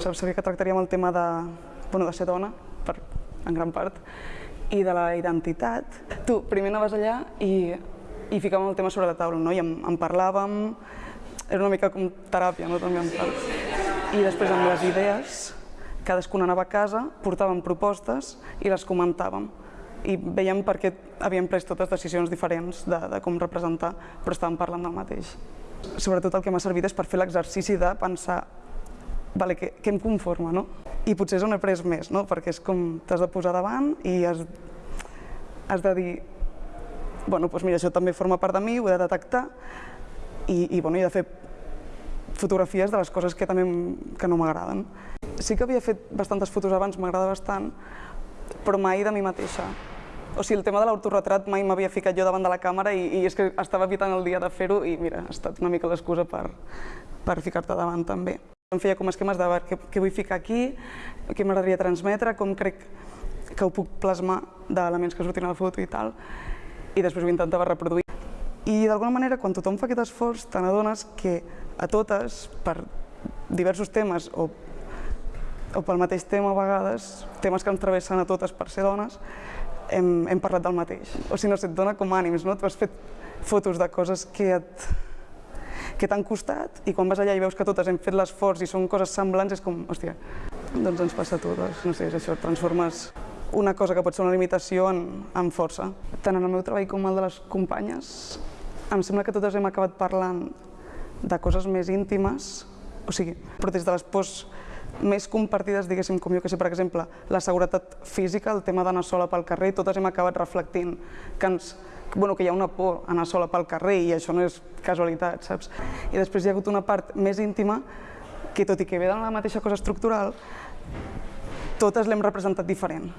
Sabia que tractaríem el tema de, bueno, de ser dona, per, en gran part, i de la identitat. Tu, primer anaves allà i, i ficàvem el tema sobre la taula, no? i en, en parlàvem, era una mica com teràpia, no? també en part. I després amb les idees, cadascuna anava a casa, portàvem propostes i les comentàvem. I veiem per què havíem pres totes decisions diferents de, de com representar, però estàvem parlant del mateix. Sobretot el que m'ha servit és per fer l'exercici de pensar vale, què, què em conforma, no? I potser és on he pres més, no? Perquè és com t'has de posar davant i has, has de dir bueno, doncs mira, això també forma part de mi, ho he de detectar i, i, bueno, he de fer fotografies de les coses que també que no m'agraden. Sí que havia fet bastantes fotos abans, m'agrada bastant, però mai de mi mateixa. O sigui, el tema de l'autorretrat mai m'havia ficat jo davant de la càmera i, i és que estava evitant el dia de fer-ho i mira, ha estat una mica l'excusa per, per ficar-te davant també. Em feia com esquemes de què, què vull ficar aquí, què m'agradaria transmetre, com crec que ho puc plasmar d'elements que surtin a la foto i tal, i després ho intentava reproduir. I d'alguna manera, quan tothom fa aquest esforç, te n'adones que a totes, per diversos temes o, o pel mateix tema a vegades, temes que ens travessen a totes per ser dones, hem, hem parlat del mateix. O sigui, no sé, et dona com ànims, no? Tu has fet fotos de coses que et, que t'han costat i quan vas allà i veus que totes hem fet l'esforç i són coses semblants és com, hòstia, doncs ens passa a totes. No sé, és això, transformes una cosa que pot ser una limitació en, en força. Tant en el meu treball com el de les companyes, em sembla que totes hem acabat parlant de coses més íntimes, o sigui, però des de les pors més compartides, diguéssim, com jo que sé, per exemple, la seguretat física, el tema d'anar sola pel carrer, totes hem acabat reflectint que ens bueno, que hi ha una por anar sola pel carrer i això no és casualitat, saps? I després hi ha hagut una part més íntima que, tot i que ve de la mateixa cosa estructural, totes l'hem representat diferent.